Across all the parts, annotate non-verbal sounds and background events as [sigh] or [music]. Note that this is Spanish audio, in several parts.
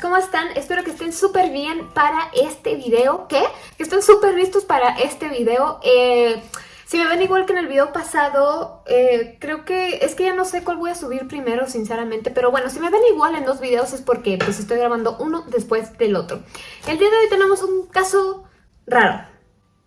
¿cómo están? Espero que estén súper bien para este video. ¿Qué? Que estén súper listos para este video. Eh, si me ven igual que en el video pasado, eh, creo que... Es que ya no sé cuál voy a subir primero, sinceramente. Pero bueno, si me ven igual en dos videos es porque pues estoy grabando uno después del otro. El día de hoy tenemos un caso raro,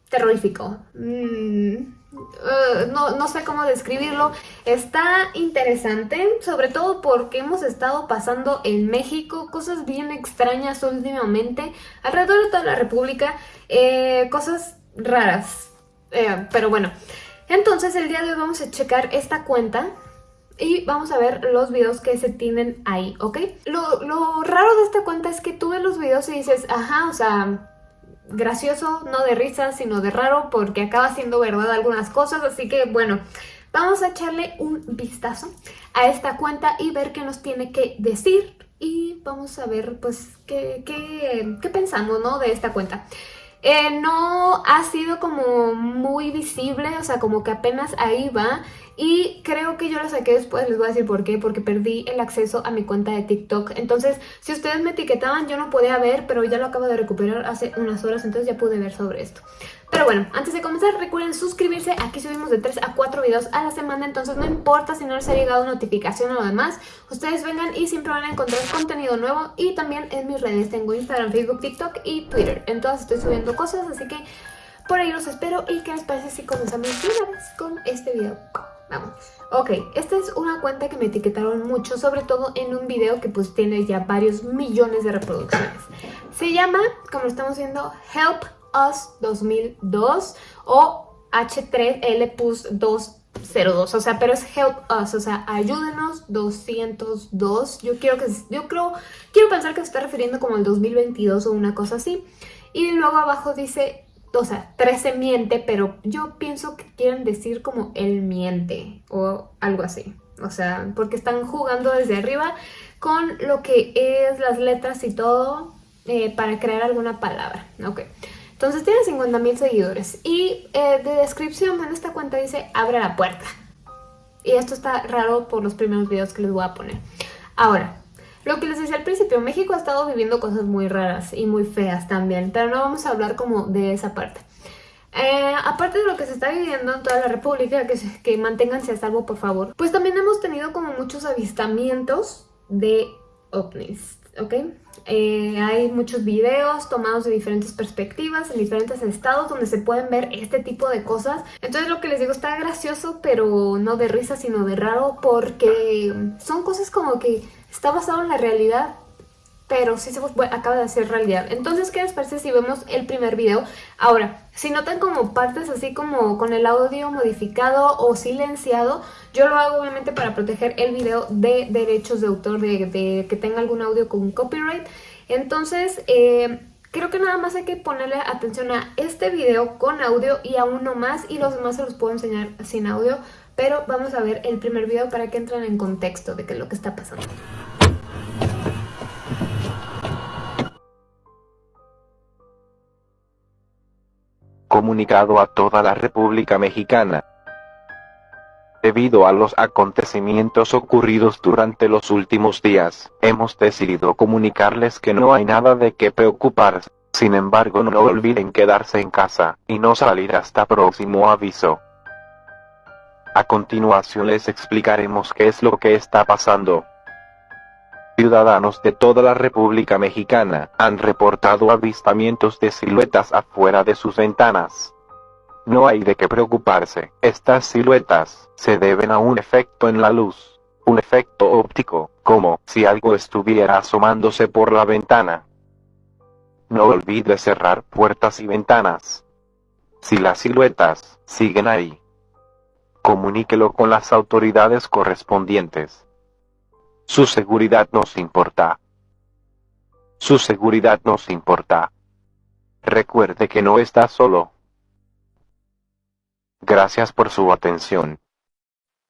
terrorífico. Mmm eh, no, sé cómo describirlo. Está interesante, sobre todo porque hemos estado pasando en México cosas bien extrañas últimamente, alrededor de toda la república, eh, cosas raras. Eh, pero bueno, entonces el día de hoy vamos a checar esta cuenta y vamos a ver los videos que se tienen ahí, ¿ok? Lo, lo raro de esta cuenta es que tú ves los videos y dices, ajá, o sea gracioso, no de risa, sino de raro, porque acaba siendo verdad algunas cosas, así que bueno, vamos a echarle un vistazo a esta cuenta y ver qué nos tiene que decir y vamos a ver pues qué, qué, qué pensamos ¿no? de esta cuenta. Eh, no ha sido como muy visible, o sea, como que apenas ahí va. Y creo que yo lo saqué después, les voy a decir por qué, porque perdí el acceso a mi cuenta de TikTok. Entonces, si ustedes me etiquetaban, yo no podía ver, pero ya lo acabo de recuperar hace unas horas, entonces ya pude ver sobre esto. Pero bueno, antes de comenzar recuerden suscribirse, aquí subimos de 3 a 4 videos a la semana, entonces no importa si no les ha llegado notificación o lo demás, ustedes vengan y siempre van a encontrar contenido nuevo y también en mis redes tengo Instagram, Facebook, TikTok y Twitter, en todas estoy subiendo cosas, así que por ahí los espero y qué les parece si comenzamos con este video. Vamos. Ok, esta es una cuenta que me etiquetaron mucho, sobre todo en un video que pues tiene ya varios millones de reproducciones. Se llama, como estamos viendo, Help Us 2002 o H3L Plus 202, o sea, pero es Help Us, o sea, ayúdenos 202. Yo quiero que yo creo quiero pensar que se está refiriendo como al 2022 o una cosa así. Y luego abajo dice, o sea, 13 miente, pero yo pienso que quieren decir como el miente o algo así. O sea, porque están jugando desde arriba con lo que es las letras y todo eh, para crear alguna palabra. Ok. Entonces tiene 50 mil seguidores y eh, de descripción en esta cuenta dice abre la puerta. Y esto está raro por los primeros videos que les voy a poner. Ahora, lo que les decía al principio, México ha estado viviendo cosas muy raras y muy feas también, pero no vamos a hablar como de esa parte. Eh, aparte de lo que se está viviendo en toda la república, que, que manténganse a salvo por favor, pues también hemos tenido como muchos avistamientos de ovnis. ¿ok? Eh, hay muchos videos tomados de diferentes perspectivas en diferentes estados donde se pueden ver este tipo de cosas. Entonces lo que les digo está gracioso, pero no de risa, sino de raro porque son cosas como que está basado en la realidad, pero sí se acaba de hacer realidad. Entonces, ¿qué les parece si vemos el primer video? Ahora, si notan como partes así como con el audio modificado o silenciado, yo lo hago obviamente para proteger el video de derechos de autor, de, que tenga algún audio con copyright. Entonces, eh, creo que nada más hay que ponerle atención a este video con audio y a uno más y los demás se los puedo enseñar sin audio. Pero vamos a ver el primer video para que entren en contexto de qué es lo que está pasando. Comunicado a toda la República Mexicana. Debido a los acontecimientos ocurridos durante los últimos días, hemos decidido comunicarles que no hay nada de qué preocuparse. Sin embargo no olviden quedarse en casa, y no salir hasta próximo aviso. A continuación les explicaremos qué es lo que está pasando. Ciudadanos de toda la República Mexicana han reportado avistamientos de siluetas afuera de sus ventanas. No hay de qué preocuparse, estas siluetas se deben a un efecto en la luz, un efecto óptico, como si algo estuviera asomándose por la ventana. No olvide cerrar puertas y ventanas. Si las siluetas siguen ahí, comuníquelo con las autoridades correspondientes. Su seguridad nos importa. Su seguridad nos importa. Recuerde que no está solo. Gracias por su atención.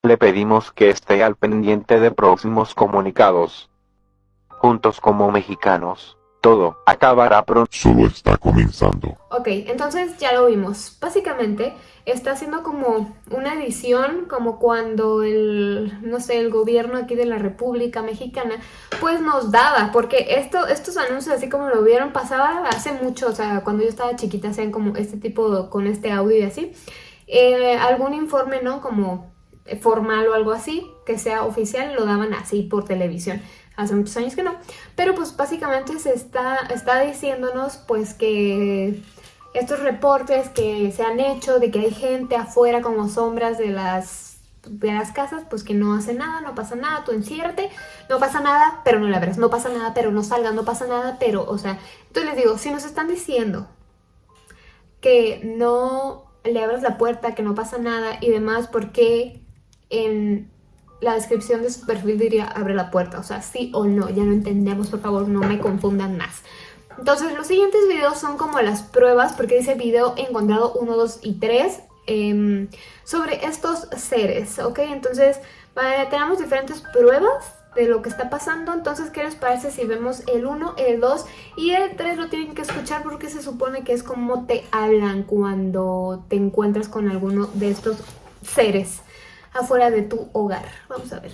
Le pedimos que esté al pendiente de próximos comunicados. Juntos como mexicanos, todo acabará pronto. Solo está comenzando. Ok, entonces ya lo vimos. Básicamente está haciendo como una edición, como cuando el, no sé, el gobierno aquí de la República Mexicana, pues nos daba, porque esto, estos anuncios así como lo vieron pasaba hace mucho, o sea, cuando yo estaba chiquita hacían como este tipo, con este audio y así, eh, algún informe, ¿no? Como formal o algo así, que sea oficial, lo daban así por televisión hace muchos años que no, pero pues básicamente se está, está diciéndonos pues que estos reportes que se han hecho de que hay gente afuera como sombras de las, de las casas, pues que no hace nada, no pasa nada, tú enciérrate, no pasa nada, pero no la verás, no pasa nada, pero no salgas, no pasa nada, pero, o sea, entonces les digo, si nos están diciendo que no le abras la puerta, que no pasa nada y demás, ¿por qué en la descripción de su perfil diría abre la puerta? O sea, sí o no, ya no entendemos, por favor, no me confundan más. Entonces los siguientes videos son como las pruebas, porque dice video encontrado 1, 2 y 3 em, sobre estos seres, ¿ok? Entonces tenemos diferentes pruebas de lo que está pasando, entonces ¿qué les parece si vemos el 1, el 2 y el 3 lo tienen que escuchar porque se supone que es como te hablan cuando te encuentras con alguno de estos seres afuera de tu hogar. Vamos a ver.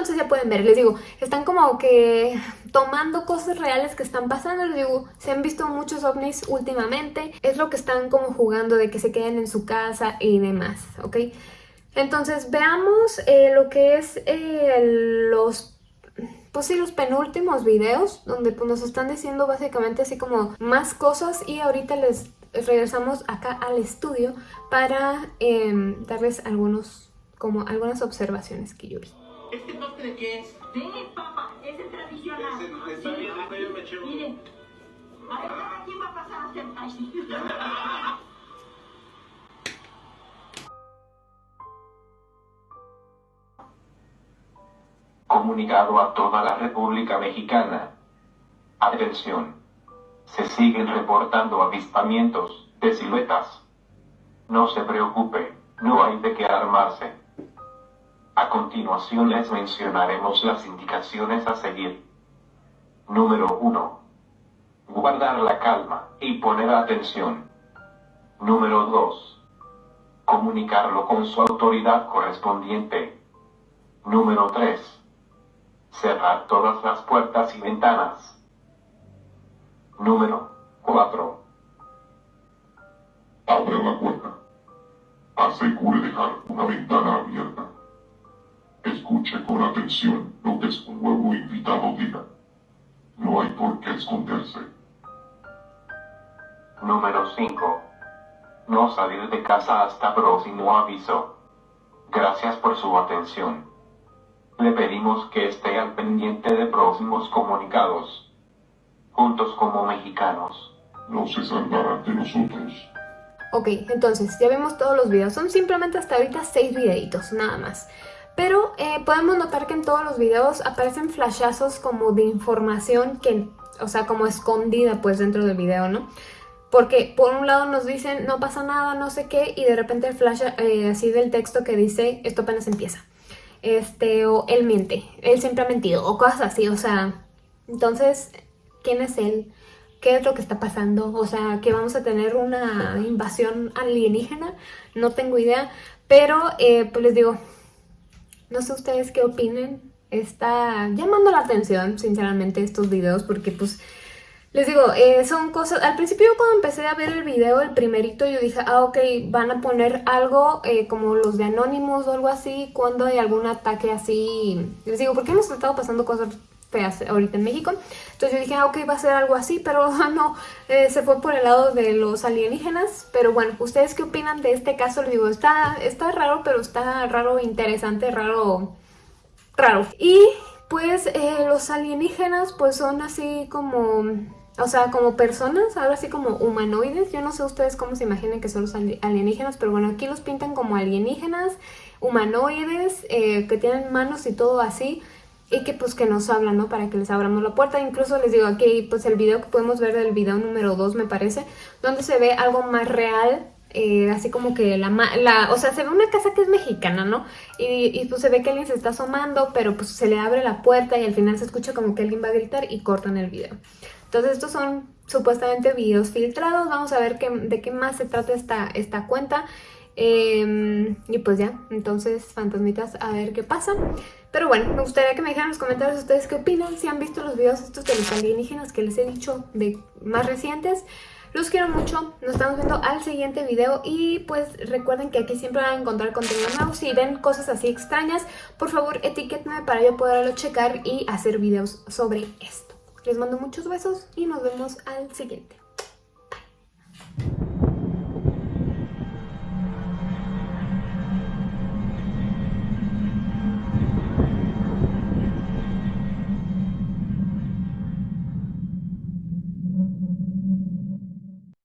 Entonces ya pueden ver, les digo, están como que tomando cosas reales que están pasando, les digo, se han visto muchos ovnis últimamente, es lo que están como jugando de que se queden en su casa y demás, ¿ok? Entonces veamos eh, lo que es eh, los pues sí, los penúltimos videos donde pues, nos están diciendo básicamente así como más cosas y ahorita les regresamos acá al estudio para em, darles algunos, como algunas observaciones que yo vi. ¿Este postre qué es? Sí, papá, ese es tradicional. Ese, está bien, yo me echo. Miren, a ver, ¿quién va a pasar a hacer así? [laughs] Comunicado a toda la República Mexicana. Atención. Se siguen reportando avistamientos de siluetas. No se preocupe, no hay de qué alarmarse. A continuación les mencionaremos las indicaciones a seguir. Número 1. Guardar la calma y poner atención. Número 2. Comunicarlo con su autoridad correspondiente. Número 3. Cerrar todas las puertas y ventanas. Número 4. Abra la puerta. Asegure dejar una ventana abierta. Escuche con atención lo que su nuevo invitado diga. No hay por qué esconderse. Número 5. No salir de casa hasta próximo aviso. Gracias por su atención. Le pedimos que esté al pendiente de próximos comunicados. Juntos como mexicanos. No se salvarán de nosotros. Ok, entonces ya vimos todos los videos. Son simplemente hasta ahorita 6 videitos, nada más. Pero eh, podemos notar que en todos los videos aparecen flashazos como de información que, o sea, como escondida pues dentro del video, ¿no? Porque por un lado nos dicen no pasa nada, no sé qué, y de repente el flash eh, así del texto que dice esto apenas empieza. Este, o él miente, él siempre ha mentido, o cosas así, o sea, entonces, ¿quién es él? ¿Qué es lo que está pasando? O sea, que vamos a tener una invasión alienígena, no tengo idea, pero eh, pues les digo, no sé ustedes qué opinen, está llamando la atención, sinceramente, estos videos, porque pues les digo, eh, son cosas... Al principio cuando empecé a ver el video, el primerito, yo dije, ah, ok, van a poner algo eh, como los de Anonymous o algo así, cuando hay algún ataque así... Les digo, porque hemos estado pasando cosas ahorita en México. Entonces yo dije, ah, ok, va a ser algo así, pero [laughs] no, eh, se fue por el lado de los alienígenas. Pero bueno, ¿ustedes qué opinan de este caso? Les digo, está, está raro, pero está raro, interesante, raro, raro. Y pues los alienígenas pues son así como o sea, como personas, ahora sí como humanoides. Yo no sé ustedes cómo se imaginen que son los alienígenas, pero bueno, aquí los pintan como alienígenas, humanoides, eh, que tienen manos y todo así. Y que pues que nos hablan, ¿no? Para que les abramos la puerta. Incluso les digo aquí, pues el video que podemos ver del video número 2 me parece, donde se ve algo más real eh, así como que la, la, o sea, se ve una casa que es mexicana, ¿no? Y, y, pues se ve que alguien se está asomando, pero pues se le abre la puerta y al final se escucha como que alguien va a gritar y cortan el video. Entonces estos son supuestamente videos filtrados, vamos a ver qué, de qué más se trata esta, esta cuenta. Em, y pues ya, entonces fantasmitas a ver qué pasa. Pero bueno, me gustaría que me dejaran en los comentarios ustedes qué opinan, si han visto los videos estos de los alienígenas que les he dicho de más recientes. Los quiero mucho, nos estamos viendo al siguiente video y pues recuerden que aquí siempre van a encontrar contenido nuevo. Si ven cosas así extrañas, por favor etiquétenme para yo poderlo checar y hacer videos sobre esto. Les mando muchos besos y nos vemos al siguiente.